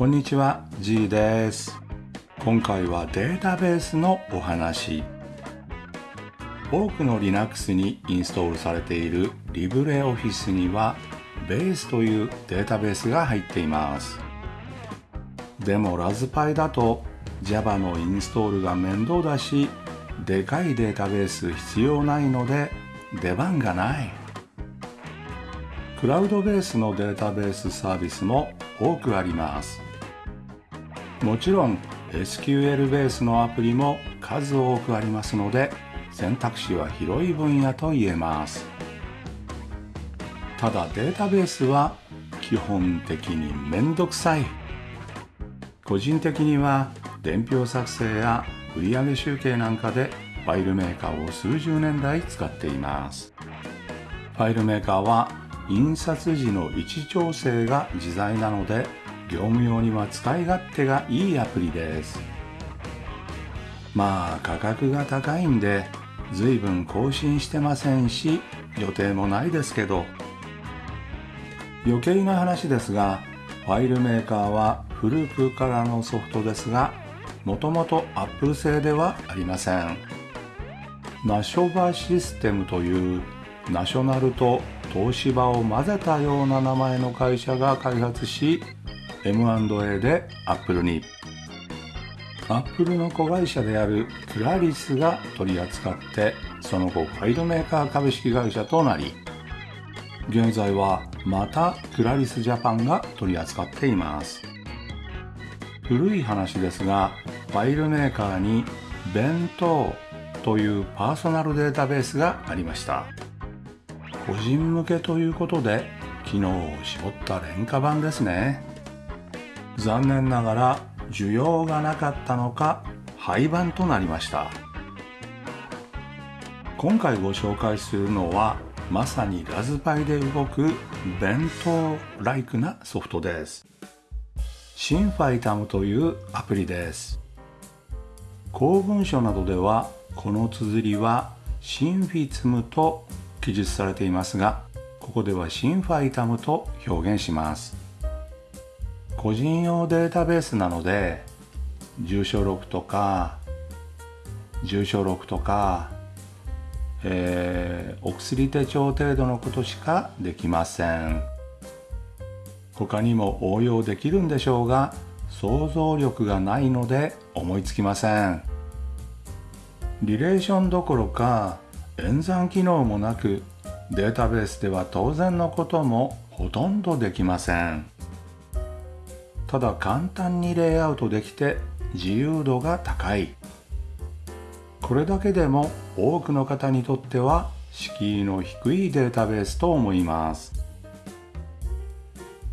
こんにちは G です。今回はデータベースのお話。多くの Linux にインストールされている LibreOffice には Base というデータベースが入っています。でもラズパイだと Java のインストールが面倒だしでかいデータベース必要ないので出番がない。クラウドベースのデータベースサービスも多くあります。もちろん SQL ベースのアプリも数多くありますので選択肢は広い分野と言えます。ただデータベースは基本的にめんどくさい。個人的には伝票作成や売上集計なんかでファイルメーカーを数十年来使っています。ファイルメーカーは印刷時の位置調整が自在なので業務用には使い勝手がいいアプリです。まあ価格が高いんで随分更新してませんし予定もないですけど。余計な話ですがファイルメーカーは古くからのソフトですがもともと Apple 製ではありません。ナショバシステムというナショナルと東芝を混ぜたような名前の会社が開発し M&A で Apple に。Apple の子会社であるクラリスが取り扱ってその後ファイルメーカー株式会社となり現在はまたクラリスジャパンが取り扱っています。古い話ですがファイルメーカーに弁当というパーソナルデータベースがありました。個人向けということで機能を絞った廉価版ですね。残念ながら需要がなかったのか廃盤となりました。今回ご紹介するのはまさにラズパイで動く弁当ライクなソフトです。シンファイタムというアプリです。公文書などではこの綴りはシンフィツムと記述されていますがここではシンファイタムと表現します。個人用データベースなので住所録とか住所録とか、えー、お薬手帳程度のことしかできません。他にも応用できるんでしょうが想像力がないので思いつきません。リレーションどころか演算機能もなくデータベースでは当然のこともほとんどできません。ただ簡単にレイアウトできて自由度が高い。これだけでも多くの方にとっては敷居の低いデータベースと思います。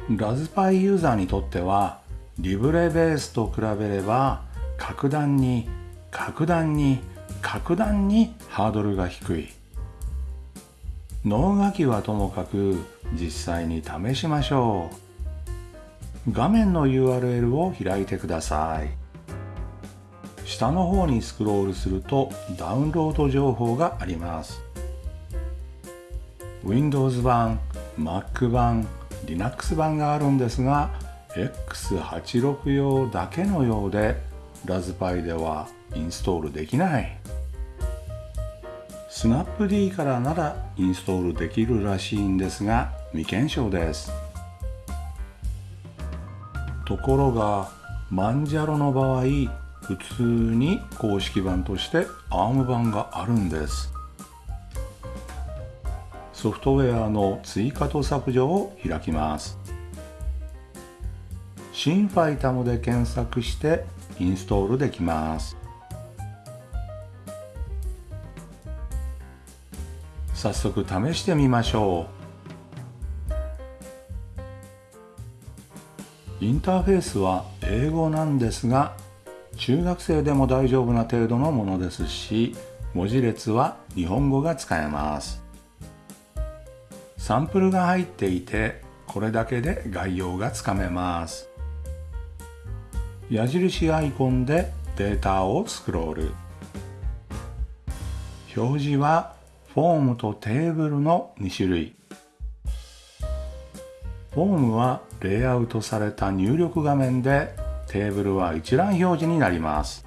ラズパイユーザーにとってはリブレベースと比べれば格段に格段に格段にハードルが低い。脳書きはともかく実際に試しましょう。画面の URL を開いてください。下の方にスクロールするとダウンロード情報があります。Windows 版 Mac 版 Linux 版があるんですが X86 用だけのようでラズパイではインストールできない。スナップ D からならインストールできるらしいんですが未検証です。ところがマンジャロの場合普通に公式版として ARM 版があるんです。ソフトウェアの追加と削除を開きます。シンファイタムで検索してインストールできます。早速試してみましょう。インターフェースは英語なんですが中学生でも大丈夫な程度のものですし文字列は日本語が使えます。サンプルが入っていてこれだけで概要がつかめます。矢印アイコンでデータをスクロール。表示はフォームとテーブルの2種類。ホームはレイアウトされた入力画面でテーブルは一覧表示になります。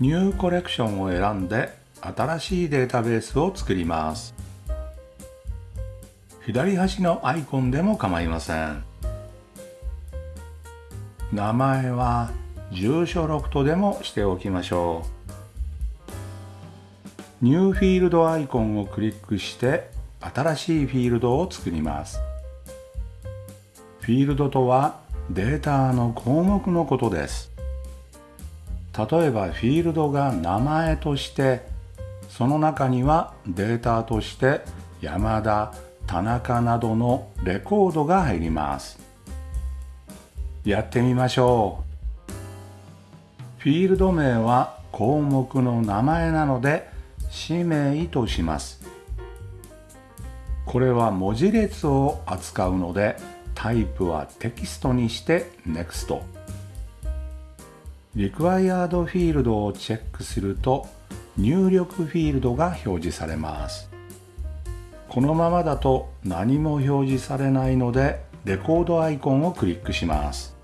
ニューコレクションを選んで新しいデータベースを作ります。左端のアイコンでも構いません。名前は住所ロフトでもしておきましょう。ニューフィールドアイコンをクリックして新しいフィールドを作ります。フィールドとはデータの項目のことです。例えばフィールドが名前としてその中にはデータとして山田田中などのレコードが入ります。やってみましょう。フィールド名は項目の名前なので氏名とします。これは文字列を扱うのでタイプはテキストにして NEXT Required フィールドをチェックすると入力フィールドが表示されます。このままだと何も表示されないのでレコードアイコンをクリックします。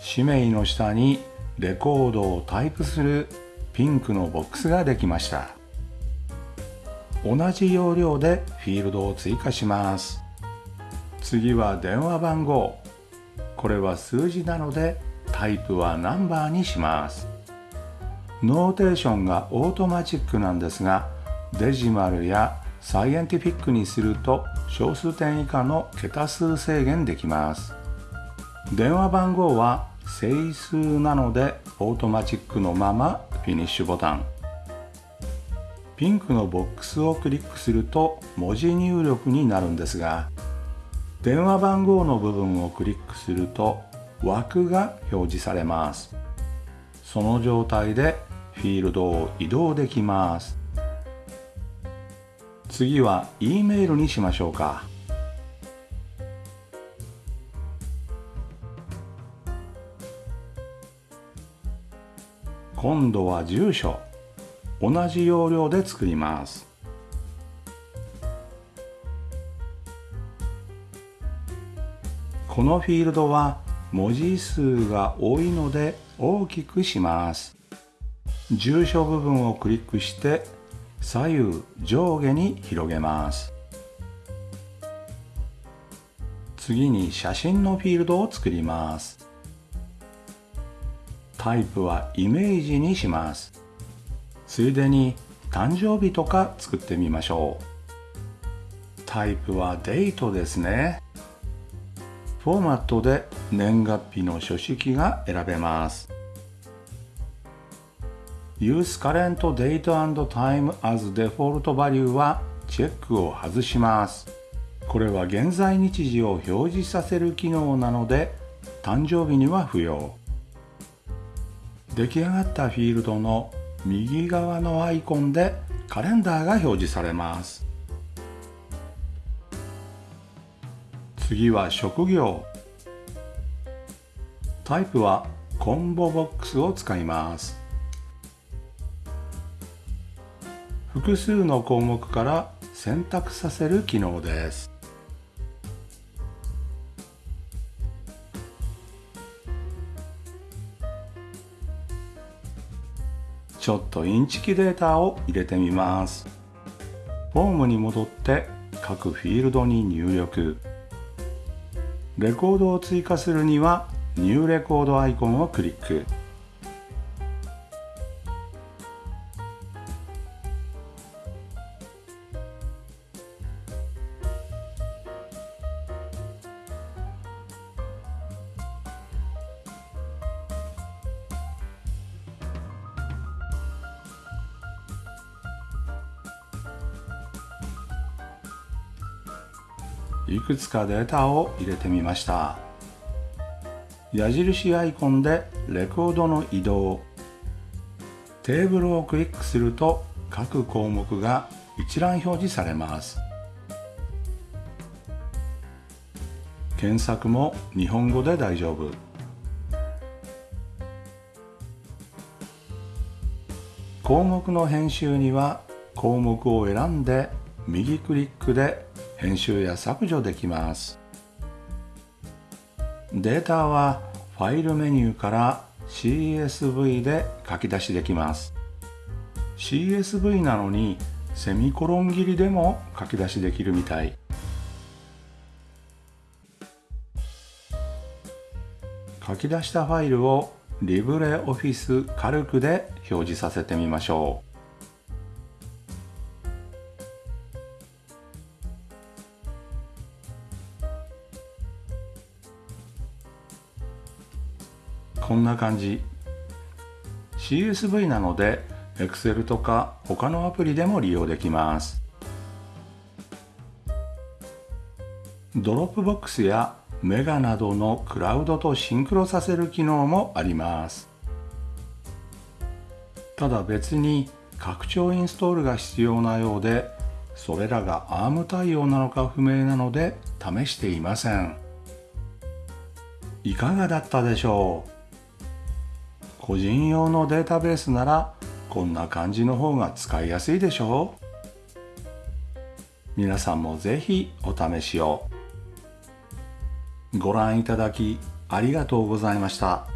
氏名の下にレコードをタイプするピンクのボックスができました。同じ要領でフィールドを追加します。次は電話番号。これは数字なのでタイプはナンバーにします。 Notation がオートマチックなんですが Decimal や Scientific にすると小数点以下の桁数制限できます。電話番号は整数なのでオートマチックのままフィニッシュボタン。ピンクのボックスをクリックすると文字入力になるんですが電話番号の部分をクリックすると枠が表示されます。その状態でフィールドを移動できます。次は E メールにしましょうか。今度は住所。同じ要領で作ります。このフィールドは文字数が多いので大きくします。住所部分をクリックして左右上下に広げます。次に写真のフィールドを作ります。タイプはイメージにします。ついでに誕生日とか作ってみましょう。タイプはデートですね。フォーマットで年月日の書式が選べます。Use current date and time as default value はチェックを外します。これは現在日時を表示させる機能なので誕生日には不要。出来上がったフィールドの右側のアイコンでカレンダーが表示されます。次は職業。タイプはコンボボックスを使います。複数の項目から選択させる機能です。ちょっとインチキデータを入れてみます。フォームに戻って各フィールドに入力。レコードを追加するにはニューレコードアイコンをクリック。いくつかデータを入れてみました。矢印アイコンでレコードの移動。テーブルをクリックすると各項目が一覧表示されます。検索も日本語で大丈夫。項目の編集には項目を選んで右クリックで編集や削除できます。データはファイルメニューから CSV で書き出しできます。CSV なのにセミコロン切りでも書き出しできるみたい。書き出したファイルをリブレオフィスカルクで表示させてみましょう。こんな感じ。CSV なので Excel とか他のアプリでも利用できます。 Dropbox や MEGA などのクラウドとシンクロさせる機能もあります。ただ別に拡張インストールが必要なようでそれらが ARM 対応なのか不明なので試していません。いかがだったでしょう？個人用のデータベースならこんな感じの方が使いやすいでしょう。皆さんもぜひお試しを。ご覧いただきありがとうございました。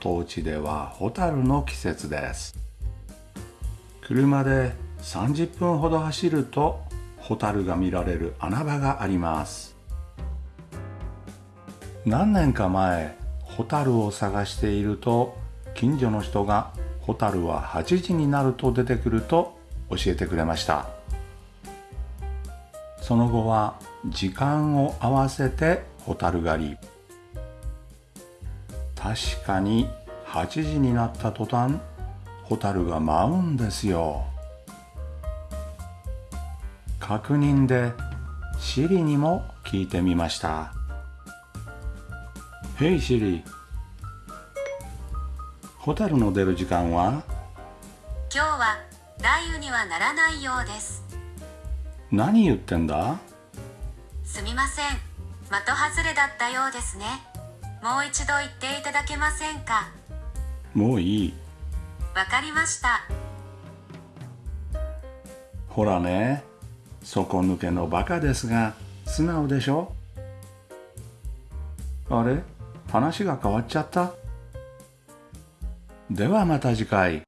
当地ではホタルの季節です。車で30分ほど走るとホタルが見られる穴場があります。何年か前ホタルを探していると近所の人がホタルは8時になると出てくると教えてくれました。その後は時間を合わせてホタル狩り。確かに8時になった途端ホタルが舞うんですよ。確認でシリにも聞いてみました「ヘイシリホタルの出る時間は？今日は雷雨にはならないようです。何言ってんだ？すみません。的外れだったようですね。もう一度言っていただけませんか？もういい。わかりました。ほらね。底抜けのバカですが素直でしょ？あれ？話が変わっちゃった。ではまた次回。